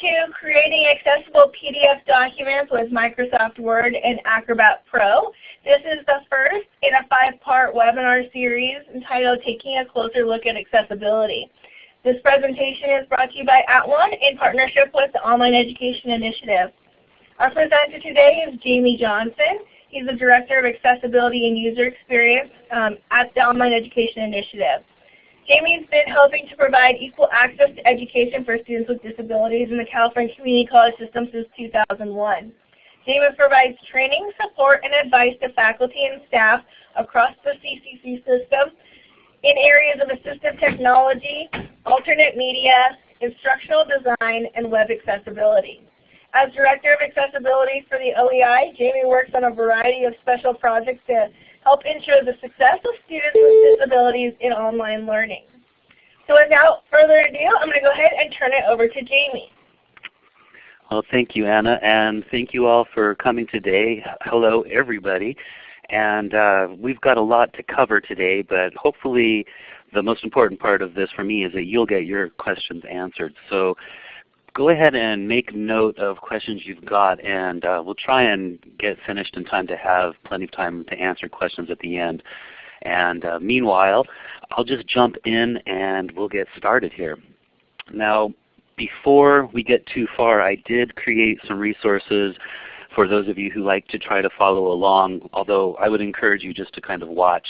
to creating accessible PDF documents with Microsoft Word and Acrobat Pro. This is the first in a five-part webinar series entitled Taking a Closer Look at Accessibility. This presentation is brought to you by @ONE in partnership with the Online Education Initiative. Our presenter today is Jamie Johnson. He's the Director of Accessibility and User Experience um, at the Online Education Initiative. Jamie's been helping to provide equal access to education for students with disabilities in the California Community College system since 2001. Jamie provides training, support, and advice to faculty and staff across the CCC system in areas of assistive technology, alternate media, instructional design, and web accessibility. As Director of Accessibility for the OEI, Jamie works on a variety of special projects to help ensure the success of students with disabilities in online learning. So without further ado, I'm going to go ahead and turn it over to Jamie. Well, thank you, Anna, and thank you all for coming today. Hello, everybody. And uh, we've got a lot to cover today, but hopefully the most important part of this for me is that you'll get your questions answered. So go ahead and make note of questions you've got, and uh, we'll try and get finished in time to have plenty of time to answer questions at the end. And uh, meanwhile, I'll just jump in and we'll get started here. Now, before we get too far, I did create some resources for those of you who like to try to follow along, although I would encourage you just to kind of watch.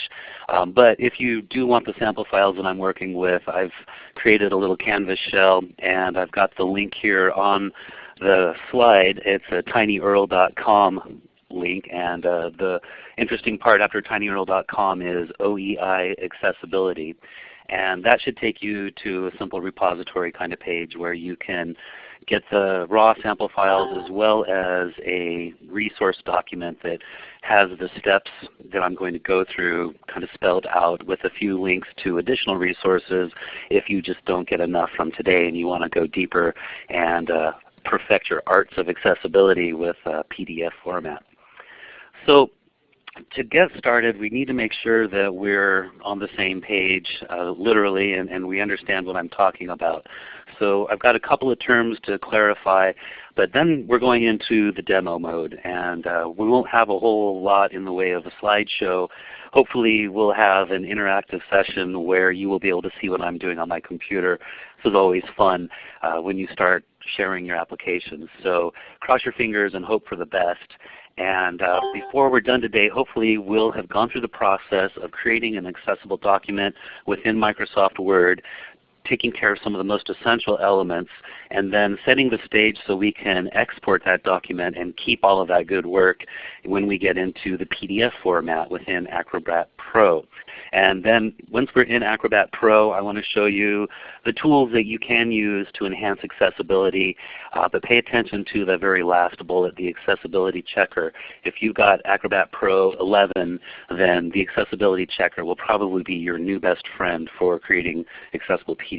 Um, but if you do want the sample files that I'm working with, I've created a little Canvas shell and I've got the link here on the slide. It's a tinyurl.com link and uh, the interesting part after tinyurl.com is OEI accessibility. And that should take you to a simple repository kind of page where you can get the raw sample files as well as a resource document that has the steps that I'm going to go through kind of spelled out with a few links to additional resources if you just don't get enough from today and you want to go deeper and uh, perfect your arts of accessibility with a PDF format. So to get started, we need to make sure that we're on the same page uh, literally and, and, we understand what I'm talking about. So I've got a couple of terms to clarify, but then we're going into the demo mode and uh, we won't have a whole lot in the way of a slideshow. Hopefully we'll have an interactive session where you will be able to see what I'm doing on my computer. This is always fun uh, when you start sharing your applications. So cross your fingers and hope for the best. And uh, before we're done today, hopefully we'll have gone through the process of creating an accessible document within Microsoft Word, taking care of some of the most essential elements, and then setting the stage so we can export that document and keep all of that good work when we get into the PDF format within Acrobat Pro. And then once we're in Acrobat Pro, I want to show you the tools that you can use to enhance accessibility. Uh, but pay attention to the very last bullet, the accessibility checker. If you've got Acrobat Pro 11, then the accessibility checker will probably be your new best friend for creating accessible PDFs.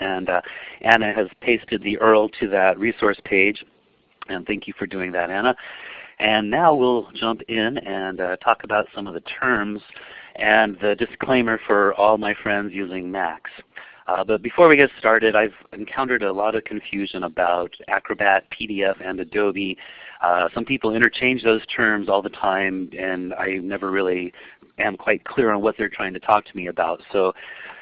And uh, Anna has pasted the URL to that resource page. And thank you for doing that, Anna. And now we'll jump in and uh, talk about some of the terms and the disclaimer for all my friends using Macs. Uh, but before we get started, I've encountered a lot of confusion about Acrobat, PDF, and Adobe. Uh, some people interchange those terms all the time, and I never really am quite clear on what they're trying to talk to me about. So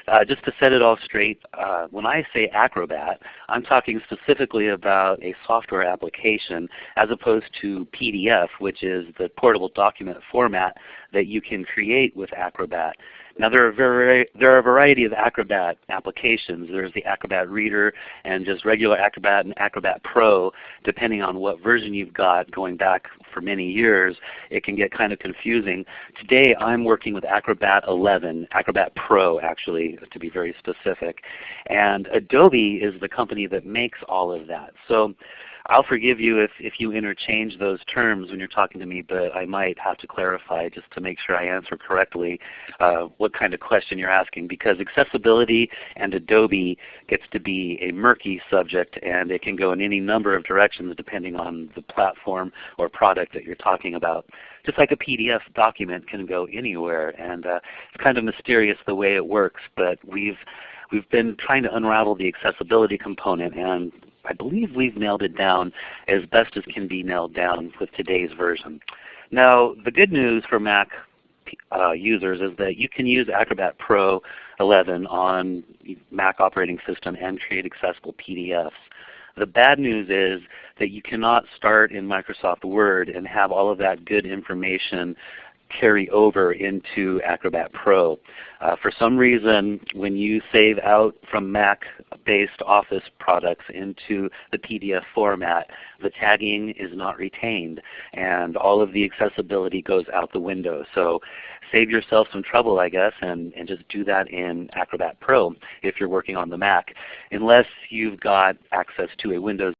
uh, just to set it all straight, uh, when I say Acrobat, I'm talking specifically about a software application as opposed to PDF, which is the portable document format that you can create with Acrobat. Now there are, there are a variety of Acrobat applications. There's the Acrobat Reader and just regular Acrobat and Acrobat Pro. Depending on what version you've got going back for many years, it can get kind of confusing. Today I'm working with Acrobat 11, Acrobat Pro actually to be very specific. And Adobe is the company that makes all of that. So I'll forgive you if, if you interchange those terms when you're talking to me, but I might have to clarify just to make sure I answer correctly uh, what kind of question you're asking because accessibility and Adobe gets to be a murky subject and it can go in any number of directions depending on the platform or product that you're talking about. Just like a PDF document can go anywhere and uh, it's kind of mysterious the way it works, but we've we've been trying to unravel the accessibility component and I believe we've nailed it down as best as can be nailed down with today's version. Now the good news for Mac uh, users is that you can use Acrobat Pro 11 on Mac operating system and create accessible PDFs. The bad news is that you cannot start in Microsoft Word and have all of that good information carry over into Acrobat Pro. Uh, for some reason, when you save out from Mac-based Office products into the PDF format, the tagging is not retained and all of the accessibility goes out the window. So save yourself some trouble I guess and, and just do that in Acrobat Pro if you're working on the Mac, unless you've got access to a Windows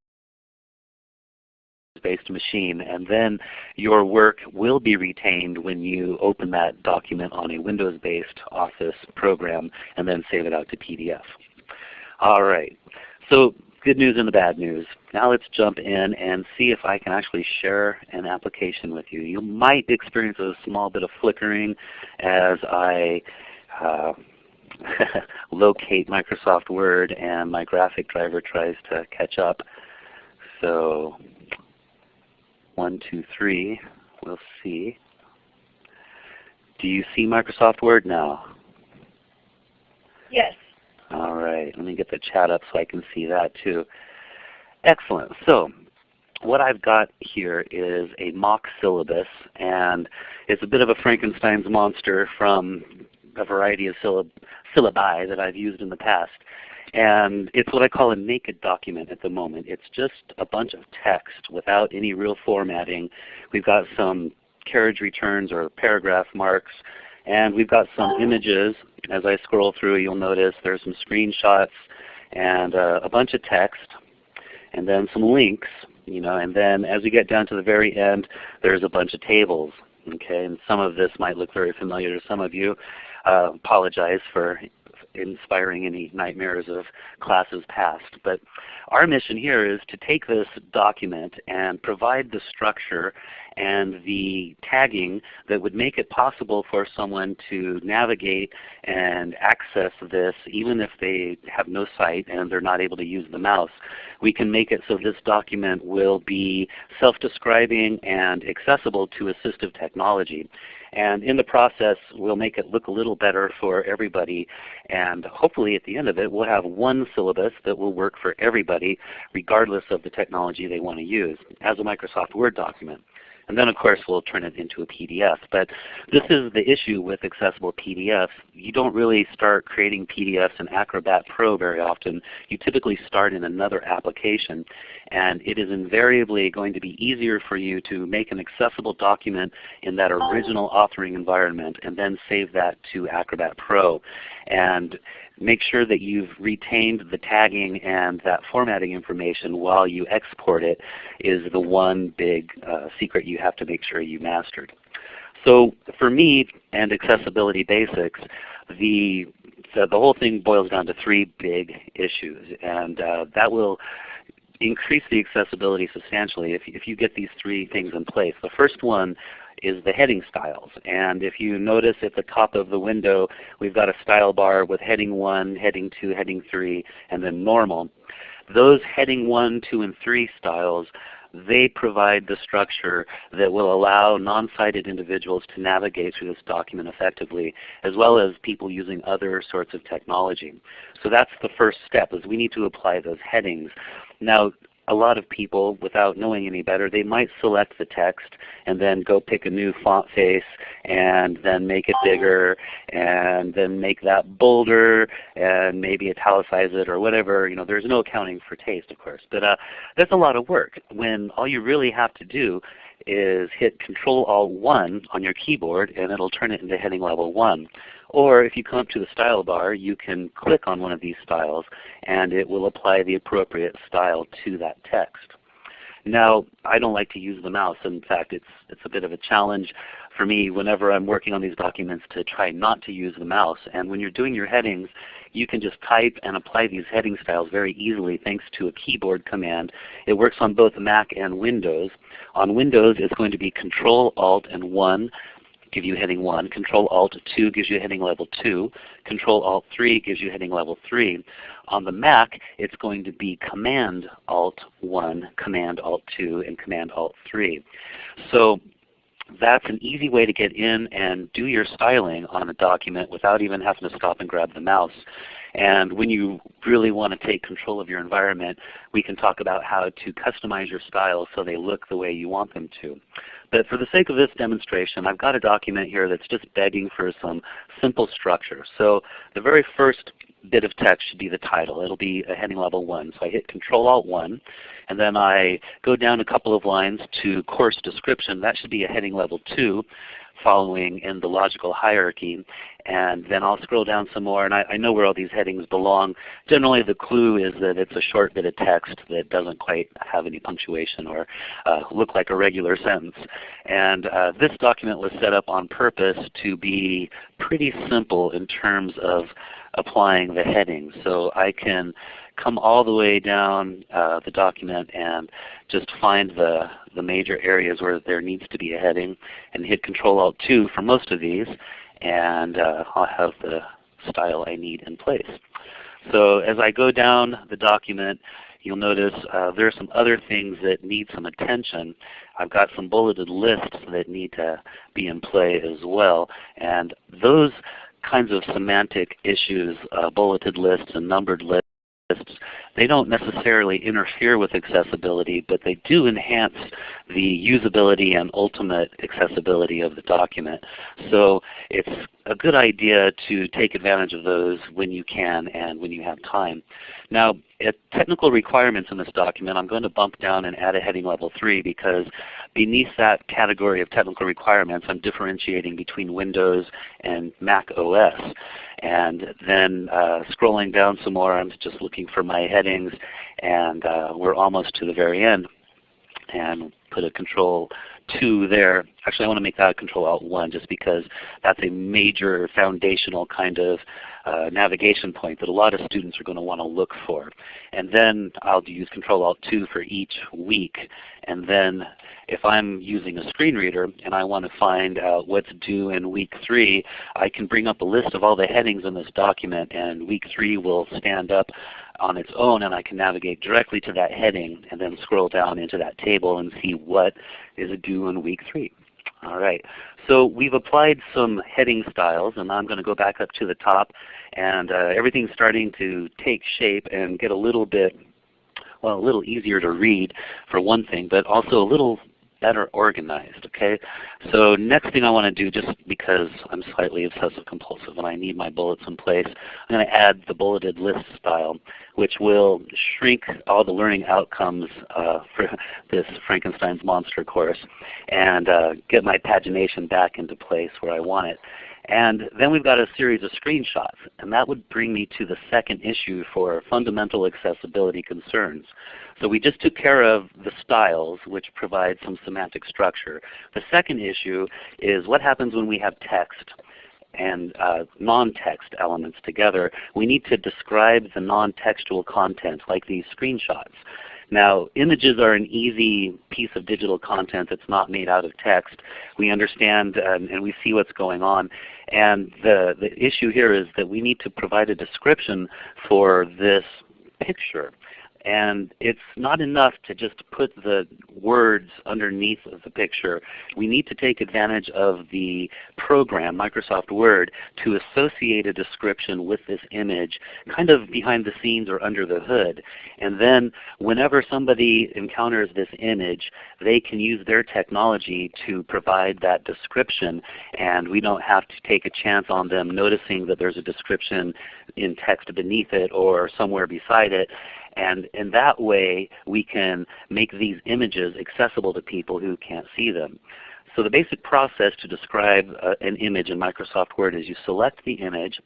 based machine and then your work will be retained when you open that document on a Windows based Office program and then save it out to PDF. Alright, so good news and the bad news. Now let's jump in and see if I can actually share an application with you. You might experience a small bit of flickering as I uh, locate Microsoft Word and my graphic driver tries to catch up. So one, two, three. We'll see. Do you see Microsoft Word now? Yes. All right. Let me get the chat up so I can see that too. Excellent. So what I've got here is a mock syllabus, and it's a bit of a Frankenstein's monster from a variety of syllabi that I've used in the past. And it's what I call a naked document at the moment. It's just a bunch of text without any real formatting. We've got some carriage returns or paragraph marks, and we've got some images. As I scroll through you'll notice there's some screenshots and uh, a bunch of text and then some links. You know, and then as we get down to the very end there's a bunch of tables. Okay, and some of this might look very familiar to some of you. Uh, apologize for inspiring any nightmares of classes past. But our mission here is to take this document and provide the structure and the tagging that would make it possible for someone to navigate and access this even if they have no sight and they're not able to use the mouse. We can make it so this document will be self-describing and accessible to assistive technology. And in the process, we'll make it look a little better for everybody. And hopefully at the end of it, we'll have one syllabus that will work for everybody regardless of the technology they want to use as a Microsoft Word document. And then of course we'll turn it into a PDF. But this is the issue with accessible PDFs. You don't really start creating PDFs in Acrobat Pro very often. You typically start in another application. And it is invariably going to be easier for you to make an accessible document in that original authoring environment and then save that to Acrobat Pro. And make sure that you've retained the tagging and that formatting information while you export it is the one big uh, secret you have to make sure you mastered. So for me and Accessibility Basics, the, the, the whole thing boils down to three big issues. And uh, that will increase the accessibility substantially if, if you get these three things in place. The first one is the heading styles. And if you notice at the top of the window, we've got a style bar with heading 1, heading 2, heading 3, and then normal. Those heading 1, 2, and 3 styles they provide the structure that will allow non-sighted individuals to navigate through this document effectively, as well as people using other sorts of technology. So that's the first step, is we need to apply those headings. Now a lot of people, without knowing any better, they might select the text and then go pick a new font face and then make it bigger and then make that bolder and maybe italicize it or whatever. You know, there's no accounting for taste, of course. But uh, that's a lot of work when all you really have to do is hit Control Alt 1 on your keyboard and it will turn it into heading level 1. Or if you come up to the style bar, you can click on one of these styles and it will apply the appropriate style to that text. Now, I don't like to use the mouse. In fact, it's, it's a bit of a challenge for me whenever I'm working on these documents to try not to use the mouse. And when you're doing your headings, you can just type and apply these heading styles very easily thanks to a keyboard command. It works on both Mac and Windows. On Windows, it's going to be Control Alt and 1 give you heading 1, Control Alt 2 gives you heading level 2, Control Alt 3 gives you heading level 3. On the Mac, it's going to be Command Alt 1, Command Alt 2, and Command Alt 3. So that's an easy way to get in and do your styling on a document without even having to stop and grab the mouse. And when you really want to take control of your environment, we can talk about how to customize your styles so they look the way you want them to. But for the sake of this demonstration, I've got a document here that's just begging for some simple structure. So the very first bit of text should be the title. It'll be a heading level 1. So I hit Control Alt 1, and then I go down a couple of lines to course description. That should be a heading level 2 following in the logical hierarchy. And then I'll scroll down some more, and I, I, know where all these headings belong. Generally the clue is that it's a short bit of text that doesn't quite have any punctuation or uh, look like a regular sentence. And uh, this document was set up on purpose to be pretty simple in terms of applying the headings. So I can come all the way down uh, the document and just find the, the major areas where there needs to be a heading and hit Control Alt 2 for most of these and uh, I'll have the style I need in place. So as I go down the document, you'll notice uh, there are some other things that need some attention. I've got some bulleted lists that need to be in play as well. And those kinds of semantic issues, uh, bulleted lists and numbered lists, they don't necessarily interfere with accessibility, but they do enhance the usability and ultimate accessibility of the document. So it's a good idea to take advantage of those when you can and when you have time. Now at technical requirements in this document, I'm going to bump down and add a heading level 3 because beneath that category of technical requirements I'm differentiating between Windows and Mac OS. And then uh, scrolling down some more, I'm just looking for my headings and uh, we're almost to the very end. And put a control 2 there. Actually I want to make that a control alt 1 just because that's a major foundational kind of uh, navigation point that a lot of students are going to want to look for. And then I'll use control alt 2 for each week. And then if I'm using a screen reader and I want to find out what's due in week 3, I can bring up a list of all the headings in this document and week 3 will stand up on its own and I can navigate directly to that heading and then scroll down into that table and see what is due in week 3. All right. So we've applied some heading styles and I'm going to go back up to the top and uh, everything's starting to take shape and get a little bit well, a little easier to read for one thing, but also a little better organized. Okay, so next thing I want to do, just because I'm slightly obsessive compulsive and I need my bullets in place, I'm going to add the bulleted list style, which will shrink all the learning outcomes uh, for this Frankenstein's monster course, and uh, get my pagination back into place where I want it. And then we've got a series of screenshots, and that would bring me to the second issue for fundamental accessibility concerns. So we just took care of the styles, which provide some semantic structure. The second issue is what happens when we have text and uh, non-text elements together. We need to describe the non-textual content like these screenshots. Now images are an easy piece of digital content that's not made out of text. We understand um, and we see what's going on. And the, the issue here is that we need to provide a description for this picture. And it's not enough to just put the words underneath of the picture. We need to take advantage of the program, Microsoft Word, to associate a description with this image kind of behind the scenes or under the hood. And then whenever somebody encounters this image, they can use their technology to provide that description and we don't have to take a chance on them noticing that there's a description in text beneath it or somewhere beside it and in that way we can make these images accessible to people who can't see them. So the basic process to describe uh, an image in Microsoft Word is you select the image,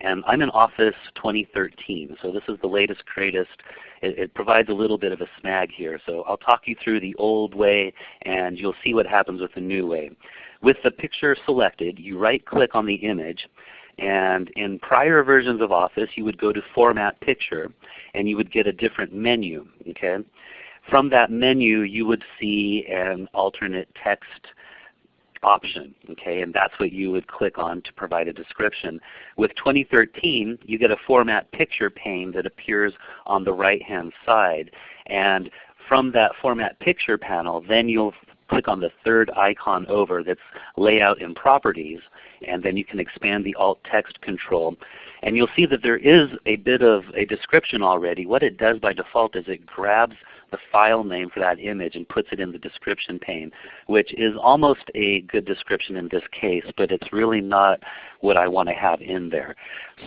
and I'm in Office 2013, so this is the latest, greatest. It, it, provides a little bit of a snag here. So I'll talk you through the old way and you'll see what happens with the new way. With the picture selected, you right click on the image and in prior versions of Office, you would go to Format Picture, and you would get a different menu. Okay? From that menu, you would see an alternate text option, okay, and that's what you would click on to provide a description. With 2013, you get a Format Picture pane that appears on the right-hand side, and from that Format Picture panel, then you'll click on the third icon over that's Layout and Properties, and then you can expand the alt text control. And you'll see that there is a bit of a description already. What it does by default is it grabs the file name for that image and puts it in the description pane, which is almost a good description in this case, but it's really not what I want to have in there.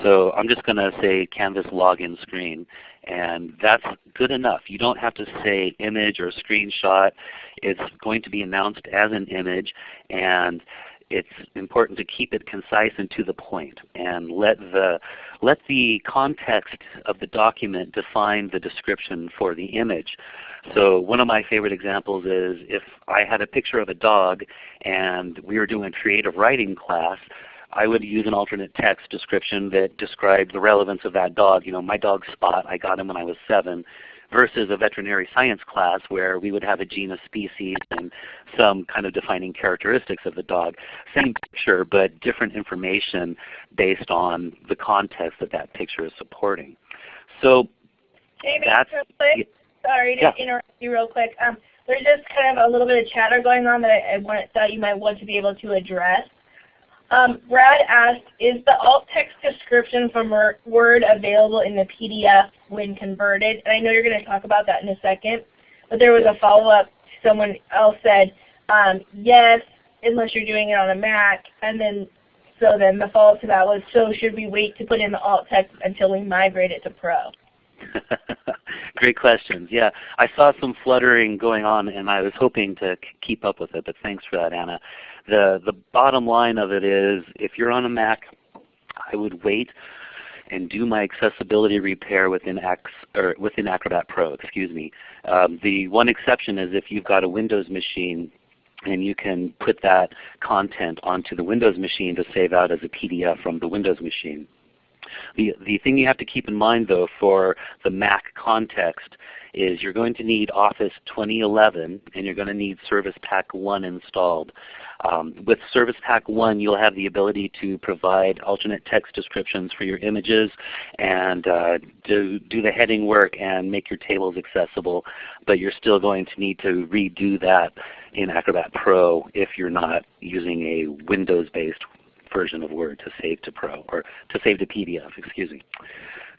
So I'm just going to say Canvas login screen, and that's good enough. You don't have to say image or screenshot. It's going to be announced as an image, and it's important to keep it concise and to the point and let the, let the context of the document define the description for the image. So one of my favorite examples is if I had a picture of a dog and we were doing a creative writing class, I would use an alternate text description that described the relevance of that dog. You know, my dog Spot, I got him when I was 7 versus a veterinary science class where we would have a genus species and some kind of defining characteristics of the dog. Same picture but different information based on the context that that picture is supporting. So Jamie, that's, real sorry to yeah. interrupt you real quick. Um, there's just kind of a little bit of chatter going on that I, I want, thought you might want to be able to address. Um, Brad asked, is the alt text description from Word available in the PDF when converted? And I know you're going to talk about that in a second, but there was a follow-up. Someone else said, um, yes, unless you're doing it on a Mac. And then, so then the follow-up to that was, so should we wait to put in the alt text until we migrate it to Pro? Great questions. Yeah, I saw some fluttering going on, and I was hoping to keep up with it, but thanks for that, Anna. The, the bottom line of it is if you're on a Mac, I would wait and do my accessibility repair within, X, or within Acrobat Pro. Excuse me. Um, the one exception is if you've got a Windows machine and you can put that content onto the Windows machine to save out as a PDF from the Windows machine. The, the thing you have to keep in mind though for the Mac context is you're going to need Office 2011 and you're going to need Service Pack 1 installed. Um, with Service Pack 1 you'll have the ability to provide alternate text descriptions for your images and uh, do, do the heading work and make your tables accessible, but you're still going to need to redo that in Acrobat Pro if you're not using a Windows-based version of Word to save to Pro or to save to PDF, excuse me.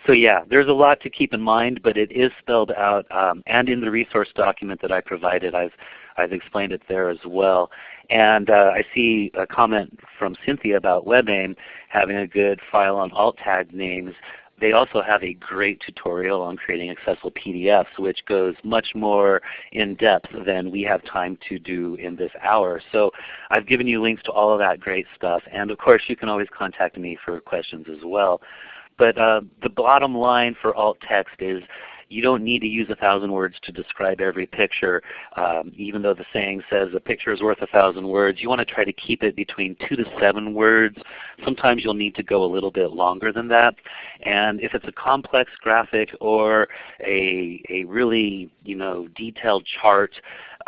So yeah, there's a lot to keep in mind, but it is spelled out um, and in the resource document that I provided, I've, I've explained it there as well. And uh, I see a comment from Cynthia about WebAIM having a good file on alt tag names. They also have a great tutorial on creating accessible PDFs which goes much more in depth than we have time to do in this hour. So I've given you links to all of that great stuff. And of course you can always contact me for questions as well. But uh, the bottom line for alt text is you don't need to use a thousand words to describe every picture. Um, even though the saying says a picture is worth a thousand words, you want to try to keep it between two to seven words. Sometimes you'll need to go a little bit longer than that. And if it's a complex graphic or a, a really you know, detailed chart,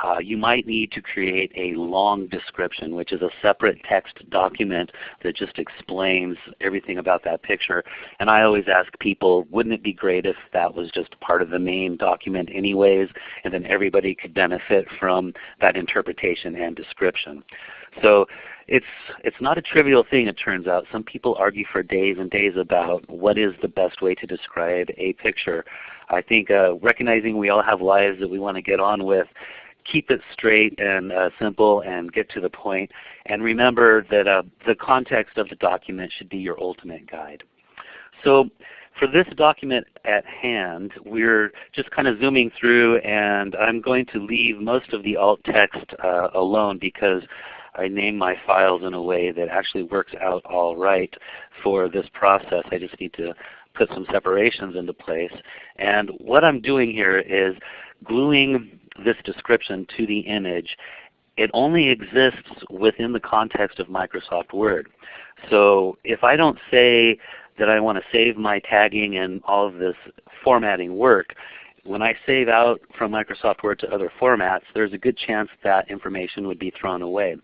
uh, you might need to create a long description, which is a separate text document that just explains everything about that picture. And I always ask people, wouldn't it be great if that was just part of the main document anyways, and then everybody could benefit from that interpretation and description. So it's it's not a trivial thing it turns out. Some people argue for days and days about what is the best way to describe a picture. I think uh, recognizing we all have lives that we want to get on with, keep it straight and uh, simple and get to the point. And remember that uh, the context of the document should be your ultimate guide. So for this document at hand, we're just kind of zooming through and I'm going to leave most of the alt text uh, alone because I name my files in a way that actually works out all right for this process. I just need to put some separations into place. And what I'm doing here is gluing this description to the image, it only exists within the context of Microsoft Word. So if I don't say that I want to save my tagging and all of this formatting work, when I save out from Microsoft Word to other formats, there's a good chance that information would be thrown away.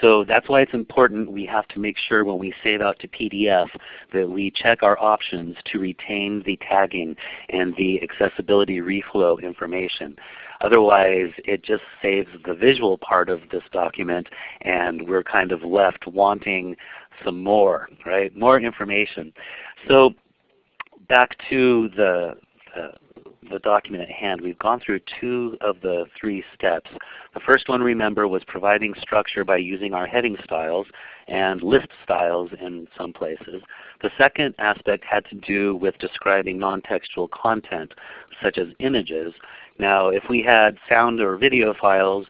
So that's why it's important we have to make sure when we save out to PDF that we check our options to retain the tagging and the accessibility reflow information. Otherwise it just saves the visual part of this document and we're kind of left wanting some more, right? More information. So back to the, the the document at hand, we've gone through two of the three steps. The first one, remember, was providing structure by using our heading styles and list styles in some places. The second aspect had to do with describing non-textual content, such as images. Now if we had sound or video files,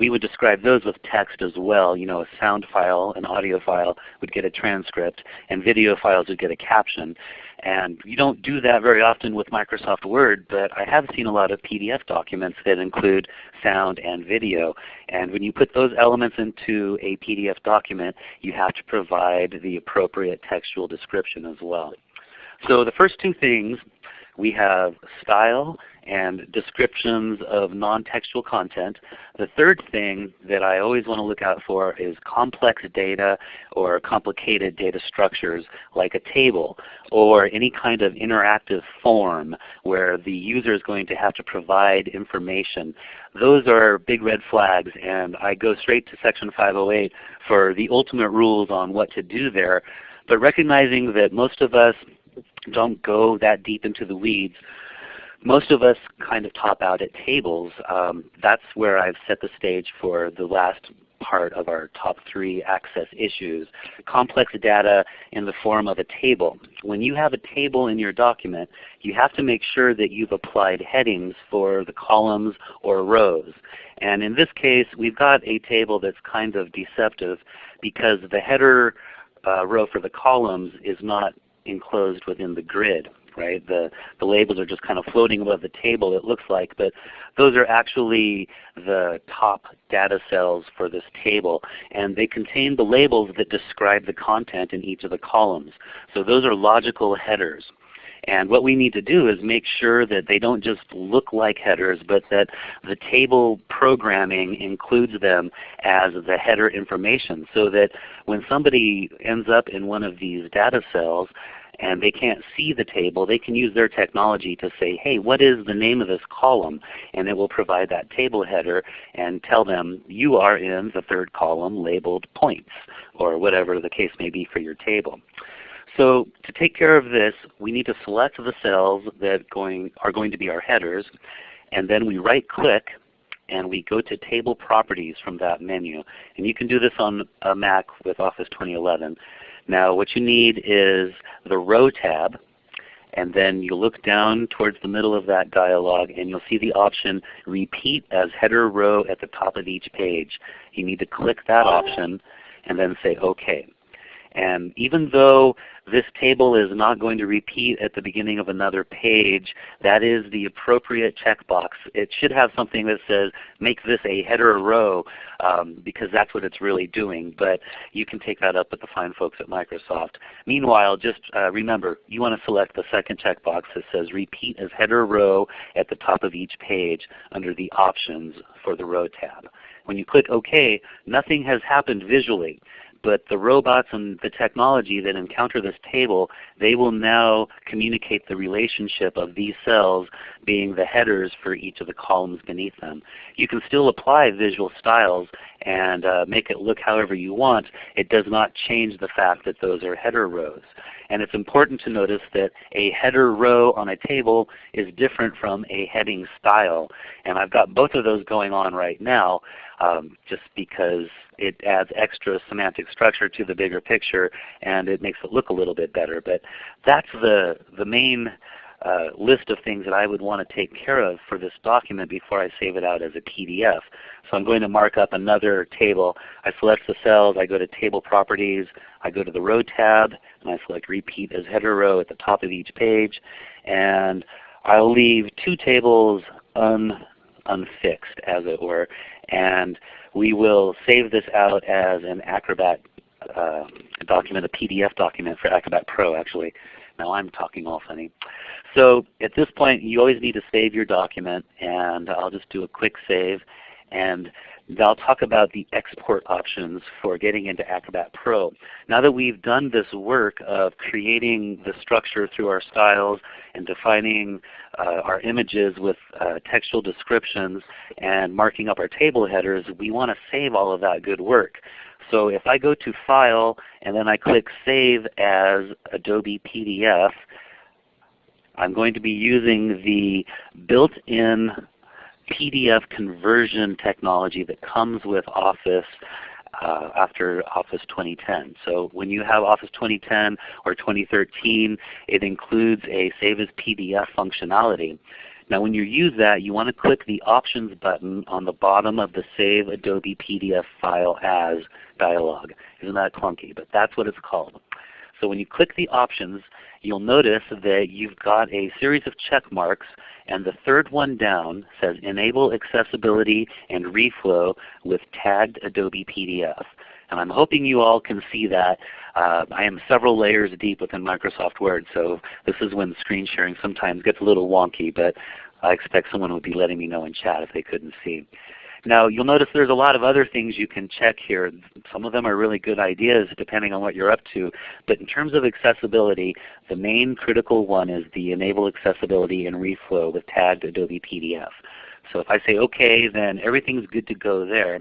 we would describe those with text as well. You know, a sound file, an audio file would get a transcript, and video files would get a caption. And you don't do that very often with Microsoft Word, but I have seen a lot of PDF documents that include sound and video. And when you put those elements into a PDF document, you have to provide the appropriate textual description as well. So the first two things, we have style and descriptions of non-textual content. The third thing that I always want to look out for is complex data or complicated data structures like a table or any kind of interactive form where the user is going to have to provide information. Those are big red flags and I go straight to Section 508 for the ultimate rules on what to do there. But recognizing that most of us don't go that deep into the weeds, most of us kind of top out at tables. Um, that's where I've set the stage for the last part of our top three access issues. Complex data in the form of a table. When you have a table in your document, you have to make sure that you've applied headings for the columns or rows. And in this case, we've got a table that's kind of deceptive because the header uh, row for the columns is not enclosed within the grid right? The, the labels are just kind of floating above the table it looks like, but those are actually the top data cells for this table. And they contain the labels that describe the content in each of the columns. So those are logical headers. And what we need to do is make sure that they don't just look like headers, but that the table programming includes them as the header information so that when somebody ends up in one of these data cells, and they can't see the table, they can use their technology to say, hey, what is the name of this column? And it will provide that table header and tell them you are in the third column labeled points or whatever the case may be for your table. So to take care of this, we need to select the cells that going, are going to be our headers, and then we right click and we go to Table Properties from that menu. And you can do this on a Mac with Office 2011. Now what you need is the Row tab, and then you look down towards the middle of that dialog and you'll see the option Repeat as Header Row at the top of each page. You need to click that option and then say OK. And even though this table is not going to repeat at the beginning of another page, that is the appropriate checkbox. It should have something that says make this a header row um, because that's what it's really doing. But you can take that up with the fine folks at Microsoft. Meanwhile, just uh, remember you want to select the second checkbox that says repeat as header row at the top of each page under the options for the row tab. When you click OK, nothing has happened visually but the robots and the technology that encounter this table, they will now communicate the relationship of these cells being the headers for each of the columns beneath them. You can still apply visual styles and uh, make it look however you want. It does not change the fact that those are header rows. And it's important to notice that a header row on a table is different from a heading style. And I've got both of those going on right now um, just because it adds extra semantic structure to the bigger picture and it makes it look a little bit better. But that's the, the main uh, list of things that I would want to take care of for this document before I save it out as a PDF. So I'm going to mark up another table. I select the cells, I go to Table Properties, I go to the Row tab, and I select Repeat as Header Row at the top of each page. And I'll leave two tables un, unfixed, as it were. And we will save this out as an Acrobat uh, document, a PDF document for Acrobat Pro actually. Now I'm talking all funny. So at this point you always need to save your document and I'll just do a quick save and I'll talk about the export options for getting into Acrobat Pro. Now that we've done this work of creating the structure through our styles and defining uh, our images with uh, textual descriptions and marking up our table headers, we want to save all of that good work. So if I go to File and then I click Save as Adobe PDF, I'm going to be using the built-in PDF conversion technology that comes with Office uh, after Office 2010. So when you have Office 2010 or 2013, it includes a Save as PDF functionality. Now when you use that, you want to click the Options button on the bottom of the Save Adobe PDF File As dialog. Isn't that clunky? But that's what it's called. So when you click the options, you'll notice that you've got a series of check marks and the third one down says Enable Accessibility and Reflow with Tagged Adobe PDF. And I'm hoping you all can see that. Uh, I am several layers deep within Microsoft Word, so this is when screen sharing sometimes gets a little wonky, but I expect someone would be letting me know in chat if they couldn't see. Now you'll notice there's a lot of other things you can check here. Some of them are really good ideas depending on what you're up to. But in terms of accessibility, the main critical one is the Enable Accessibility and Reflow with tagged Adobe PDF. So if I say OK, then everything's good to go there.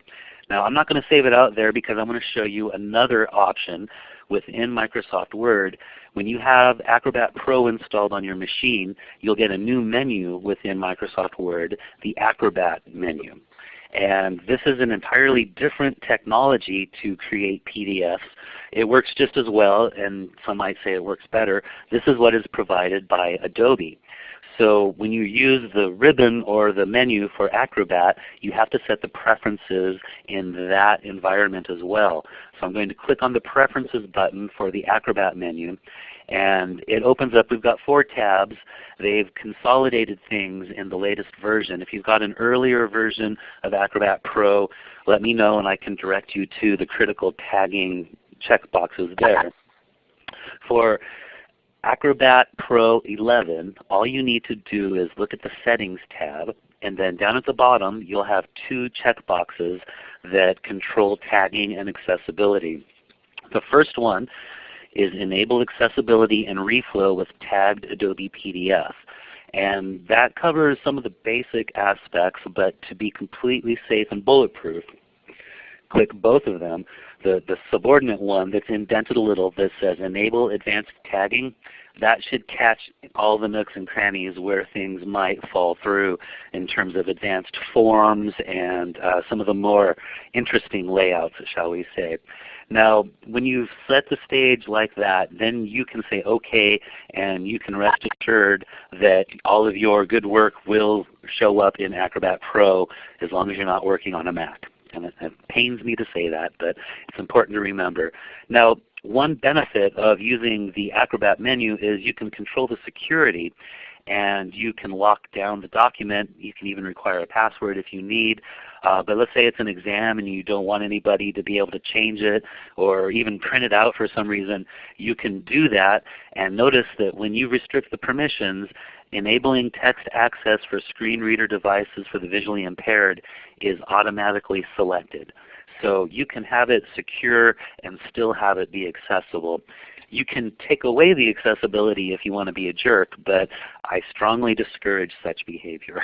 Now I'm not going to save it out there because I'm going to show you another option within Microsoft Word. When you have Acrobat Pro installed on your machine, you'll get a new menu within Microsoft Word, the Acrobat menu. And this is an entirely different technology to create PDFs. It works just as well, and some might say it works better. This is what is provided by Adobe. So when you use the ribbon or the menu for Acrobat, you have to set the preferences in that environment as well. So I'm going to click on the Preferences button for the Acrobat menu. And it opens up, we've got four tabs. They've consolidated things in the latest version. If you've got an earlier version of Acrobat Pro, let me know and I can direct you to the critical tagging checkboxes there. For Acrobat Pro 11, all you need to do is look at the Settings tab, and then down at the bottom you'll have two checkboxes that control tagging and accessibility. The first one is Enable Accessibility and Reflow with Tagged Adobe PDF. And that covers some of the basic aspects, but to be completely safe and bulletproof, click both of them. The, the subordinate one that's indented a little that says Enable Advanced Tagging, that should catch all the nooks and crannies where things might fall through in terms of advanced forms and uh, some of the more interesting layouts, shall we say. Now when you've set the stage like that, then you can say OK and you can rest assured that all of your good work will show up in Acrobat Pro as long as you're not working on a Mac. And it, it pains me to say that, but it's important to remember. Now one benefit of using the Acrobat menu is you can control the security and you can lock down the document. You can even require a password if you need. Uh, but let's say it's an exam and you don't want anybody to be able to change it or even print it out for some reason. You can do that and notice that when you restrict the permissions, enabling text access for screen reader devices for the visually impaired is automatically selected. So you can have it secure and still have it be accessible. You can take away the accessibility if you want to be a jerk, but I strongly discourage such behavior.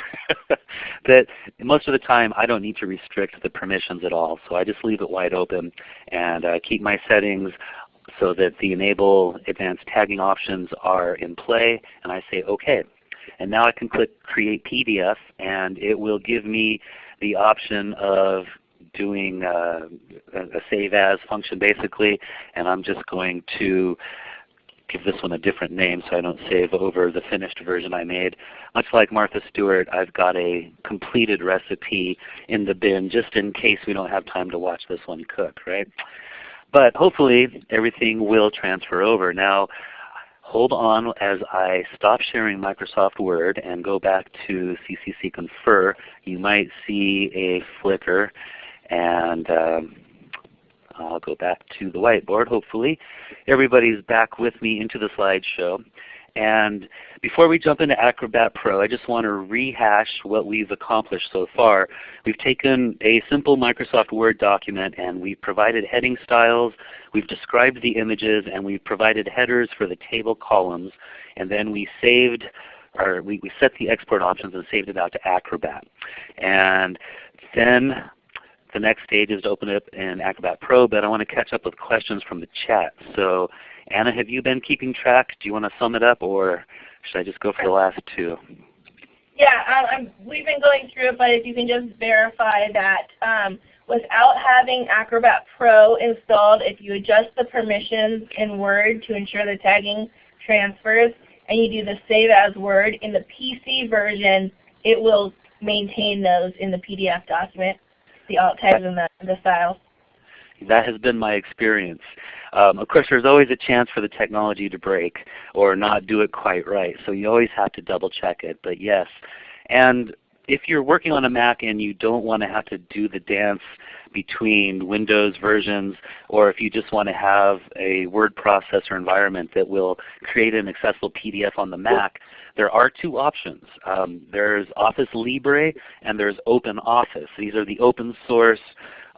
that most of the time I don't need to restrict the permissions at all, so I just leave it wide open and uh, keep my settings so that the enable advanced tagging options are in play and I say OK. And now I can click Create PDF and it will give me the option of doing uh, a save as function basically, and I'm just going to give this one a different name so I don't save over the finished version I made. Much like Martha Stewart, I've got a completed recipe in the bin just in case we don't have time to watch this one cook, right? But hopefully everything will transfer over. Now hold on as I stop sharing Microsoft Word and go back to CCC Confer. You might see a flicker and um, I'll go back to the whiteboard hopefully. Everybody's back with me into the slideshow. And before we jump into Acrobat Pro, I just want to rehash what we've accomplished so far. We've taken a simple Microsoft Word document and we've provided heading styles, we've described the images, and we've provided headers for the table columns. And then we saved or we, we set the export options and saved it out to Acrobat. And then the next stage is to open up in Acrobat Pro, but I want to catch up with questions from the chat. So Anna, have you been keeping track? Do you want to sum it up or should I just go for the last two? Yeah, um, we've been going through it, but if you can just verify that um, without having Acrobat Pro installed, if you adjust the permissions in Word to ensure the tagging transfers, and you do the Save as Word in the PC version, it will maintain those in the PDF document, the alt tags and the, the styles. That has been my experience. Um, of course, there's always a chance for the technology to break or not do it quite right. So you always have to double check it. But yes, and if you're working on a Mac and you don't want to have to do the dance between Windows versions, or if you just want to have a word processor environment that will create an accessible PDF on the Mac, there are two options. Um, there's Office Libre and there's OpenOffice. These are the open source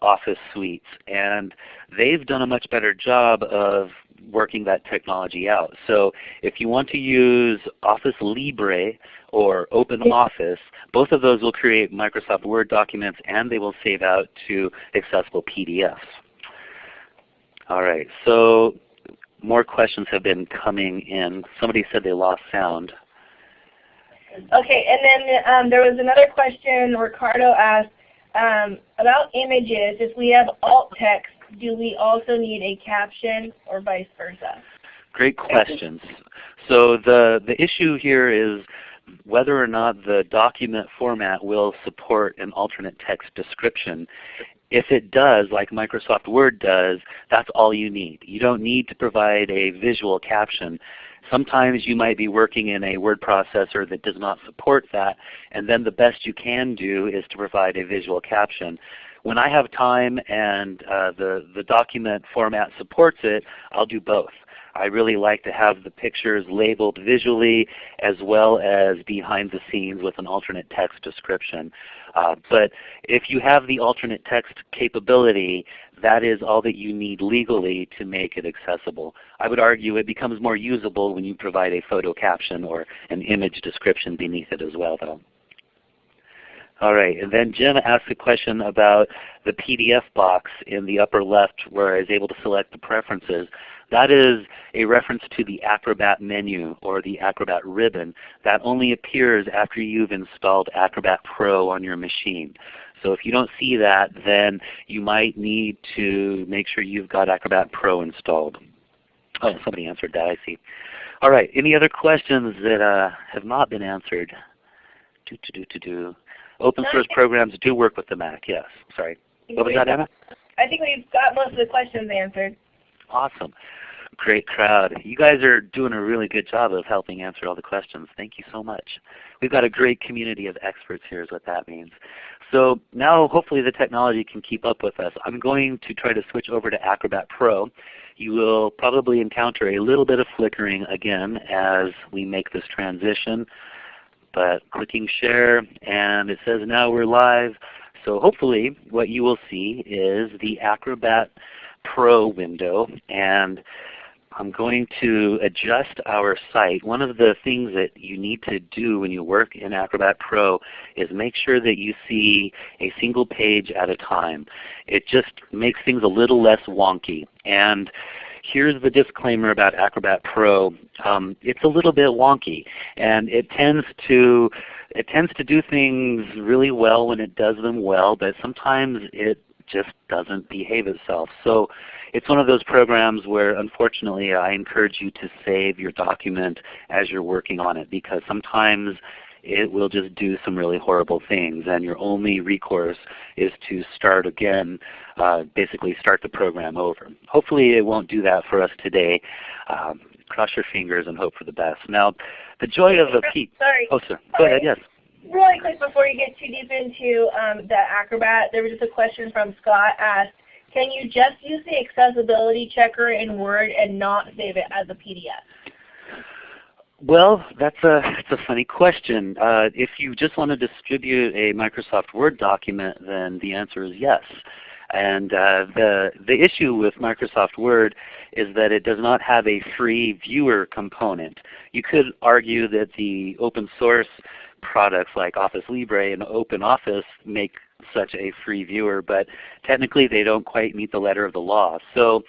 Office suites. And they've done a much better job of working that technology out. So if you want to use Office Libre or OpenOffice, both of those will create Microsoft Word documents and they will save out to accessible PDFs. All right, so more questions have been coming in. Somebody said they lost sound. Okay, and then um, there was another question Ricardo asked, um, about images, if we have alt text, do we also need a caption or vice versa? Great questions. So the, the issue here is whether or not the document format will support an alternate text description. If it does, like Microsoft Word does, that's all you need. You don't need to provide a visual caption. Sometimes you might be working in a word processor that does not support that, and then the best you can do is to provide a visual caption. When I have time and uh, the, the document format supports it, I'll do both. I really like to have the pictures labeled visually as well as behind the scenes with an alternate text description. Uh, but if you have the alternate text capability, that is all that you need legally to make it accessible. I would argue it becomes more usable when you provide a photo caption or an image description beneath it as well though. All right, and then Jim asked a question about the PDF box in the upper left where I was able to select the preferences. That is a reference to the Acrobat menu or the Acrobat ribbon that only appears after you've installed Acrobat Pro on your machine. So if you don't see that, then you might need to make sure you've got Acrobat Pro installed. Oh, somebody answered that, I see. All right, any other questions that uh, have not been answered? Do, do, do, do, do. Open source programs do work with the Mac, yes. Sorry. What was that, Emma? I think we've got most of the questions answered. Awesome. Great crowd. You guys are doing a really good job of helping answer all the questions. Thank you so much. We've got a great community of experts here is what that means. So now hopefully the technology can keep up with us. I'm going to try to switch over to Acrobat Pro. You will probably encounter a little bit of flickering again as we make this transition. But clicking share and it says now we're live. So hopefully what you will see is the Acrobat Pro window and I'm going to adjust our site. One of the things that you need to do when you work in Acrobat Pro is make sure that you see a single page at a time. It just makes things a little less wonky. And here's the disclaimer about Acrobat Pro. Um, it's a little bit wonky, and it tends to it tends to do things really well when it does them well, but sometimes it just doesn't behave itself. So it's one of those programs where unfortunately I encourage you to save your document as you're working on it because sometimes it will just do some really horrible things and your only recourse is to start again, uh, basically start the program over. Hopefully it won't do that for us today. Um, cross your fingers and hope for the best. Now the joy of a P Sorry. Oh sir, go ahead, yes. Really quick before you get too deep into um, the Acrobat, there was just a question from Scott asked, can you just use the accessibility checker in Word and not save it as a PDF? Well, that's a, that's a funny question. Uh, if you just want to distribute a Microsoft Word document, then the answer is yes. And uh, the, the issue with Microsoft Word is that it does not have a free viewer component. You could argue that the open source products like Office Libre and OpenOffice make such a free viewer, but technically they don't quite meet the letter of the law. So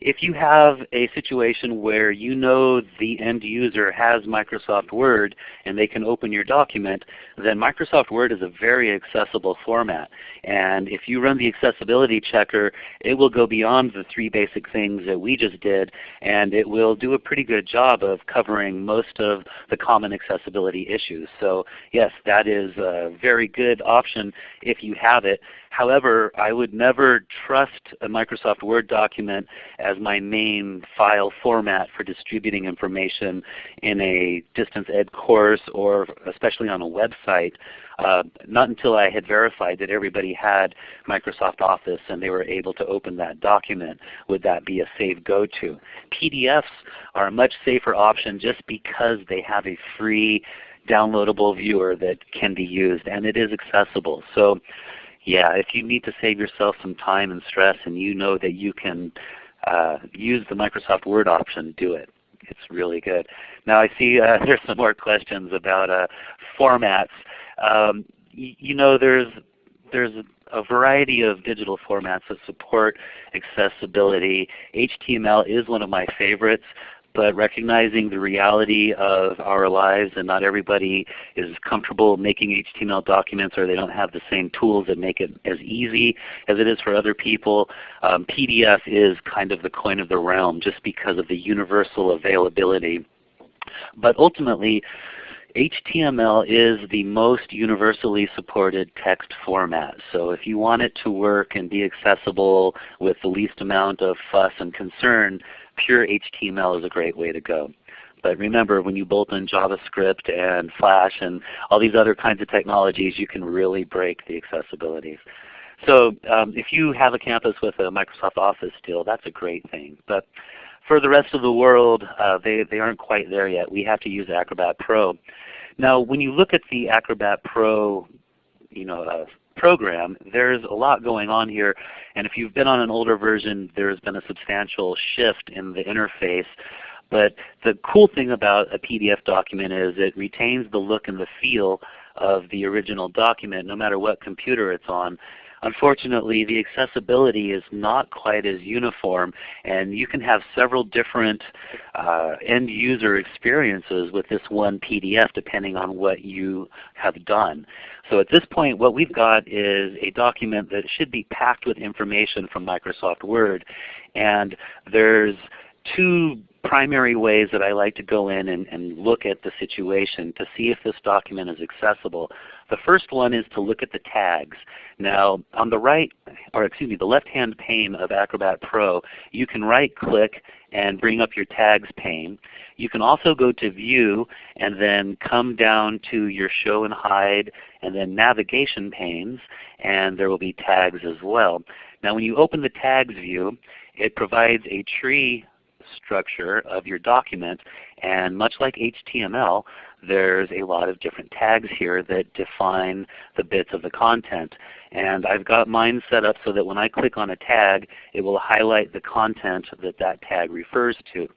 if you have a situation where you know the end user has Microsoft Word and they can open your document, then Microsoft Word is a very accessible format. And if you run the accessibility checker, it will go beyond the three basic things that we just did, and it will do a pretty good job of covering most of the common accessibility issues. So yes, that is a very good option if you have it. However, I would never trust a Microsoft Word document as my main file format for distributing information in a distance ed course or especially on a website. Uh, not until I had verified that everybody had Microsoft Office and they were able to open that document would that be a safe go-to. PDFs are a much safer option just because they have a free downloadable viewer that can be used and it is accessible. So yeah, if you need to save yourself some time and stress and you know that you can uh, use the Microsoft Word option, do it. It's really good. Now I see uh, there's some more questions about uh, formats. Um, you know there's, there's a variety of digital formats that support accessibility. HTML is one of my favorites but recognizing the reality of our lives and not everybody is comfortable making HTML documents or they don't have the same tools that make it as easy as it is for other people. Um, PDF is kind of the coin of the realm just because of the universal availability. But ultimately, HTML is the most universally supported text format. So if you want it to work and be accessible with the least amount of fuss and concern, pure HTML is a great way to go. But remember, when you bolt in JavaScript and Flash and all these other kinds of technologies, you can really break the accessibility. So um, if you have a campus with a Microsoft Office still, that's a great thing. But for the rest of the world, uh, they, they aren't quite there yet. We have to use Acrobat Pro. Now when you look at the Acrobat Pro you know, uh, program, there's a lot going on here. And if you've been on an older version, there's been a substantial shift in the interface. But the cool thing about a PDF document is it retains the look and the feel of the original document no matter what computer it's on. Unfortunately, the accessibility is not quite as uniform, and you can have several different uh, end user experiences with this one PDF depending on what you have done. So at this point what we've got is a document that should be packed with information from Microsoft Word. And there's two primary ways that I like to go in and, and, look at the situation to see if this document is accessible. The first one is to look at the tags. Now on the right, or excuse me, the left-hand pane of Acrobat Pro, you can right click and bring up your tags pane. You can also go to View and then come down to your Show and Hide and then Navigation panes and there will be tags as well. Now when you open the Tags view, it provides a tree structure of your document and much like HTML, there's a lot of different tags here that define the bits of the content. And I've got mine set up so that when I click on a tag, it will highlight the content that that tag refers to.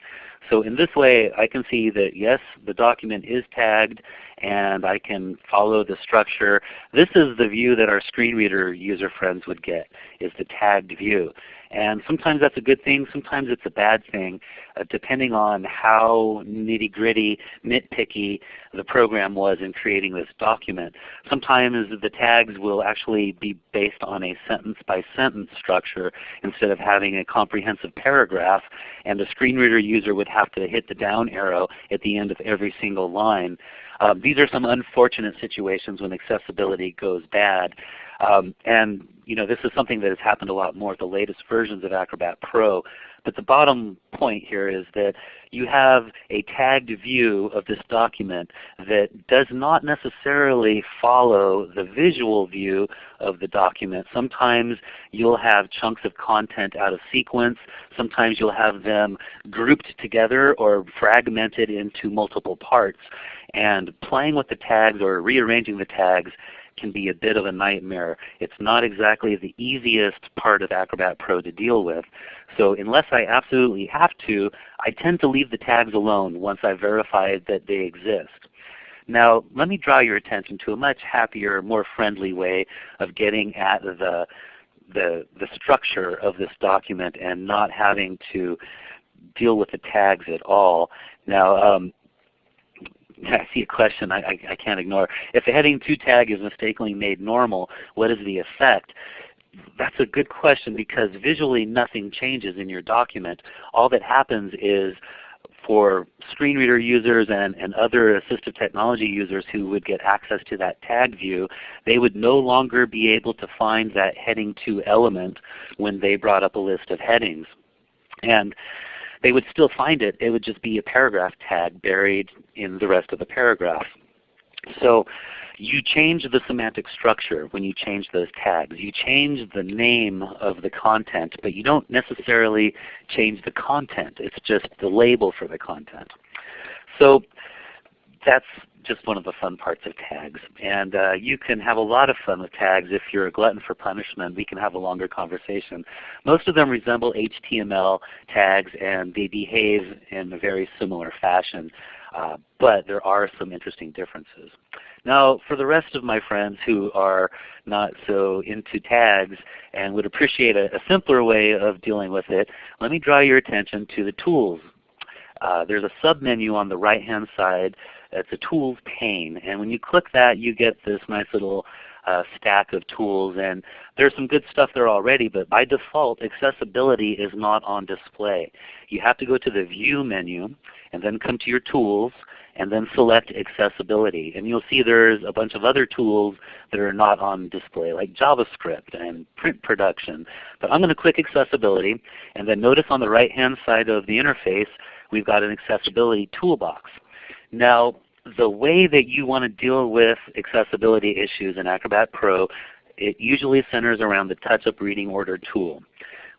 So in this way I can see that yes, the document is tagged and I can follow the structure. This is the view that our screen reader user friends would get, is the tagged view. And sometimes that's a good thing, sometimes it's a bad thing, uh, depending on how nitty gritty, nitpicky the program was in creating this document. Sometimes the tags will actually be based on a sentence by sentence structure instead of having a comprehensive paragraph, and the screen reader user would have to hit the down arrow at the end of every single line. Um, these are some unfortunate situations when accessibility goes bad. Um, and you know, this is something that has happened a lot more with the latest versions of Acrobat Pro. But the bottom point here is that you have a tagged view of this document that does not necessarily follow the visual view of the document. Sometimes you'll have chunks of content out of sequence. Sometimes you'll have them grouped together or fragmented into multiple parts. And playing with the tags or rearranging the tags can be a bit of a nightmare. It's not exactly the easiest part of Acrobat Pro to deal with. So unless I absolutely have to, I tend to leave the tags alone once I've verified that they exist. Now let me draw your attention to a much happier, more friendly way of getting at the, the, the structure of this document and not having to deal with the tags at all. Now um, I see a question I, I, I can't ignore. If the heading 2 tag is mistakenly made normal, what is the effect? That's a good question because visually nothing changes in your document. All that happens is for screen reader users and, and other assistive technology users who would get access to that tag view, they would no longer be able to find that heading 2 element when they brought up a list of headings. And they would still find it. It would just be a paragraph tag buried in the rest of the paragraph. So you change the semantic structure when you change those tags. You change the name of the content, but you don't necessarily change the content. It's just the label for the content. So that's just one of the fun parts of tags. And uh, you can have a lot of fun with tags if you're a glutton for punishment. We can have a longer conversation. Most of them resemble HTML tags and they behave in a very similar fashion. Uh, but there are some interesting differences. Now for the rest of my friends who are not so into tags and would appreciate a, a simpler way of dealing with it, let me draw your attention to the tools. Uh, there's a submenu on the right hand side it's a tools pane. And when you click that you get this nice little uh, stack of tools. And there's some good stuff there already, but by default accessibility is not on display. You have to go to the View menu and then come to your Tools and then select Accessibility. And you'll see there's a bunch of other tools that are not on display like JavaScript and print production. But I'm going to click Accessibility and then notice on the right hand side of the interface we've got an accessibility toolbox. Now the way that you want to deal with accessibility issues in Acrobat Pro, it usually centers around the touch-up reading order tool,